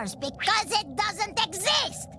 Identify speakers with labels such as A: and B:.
A: because it doesn't exist!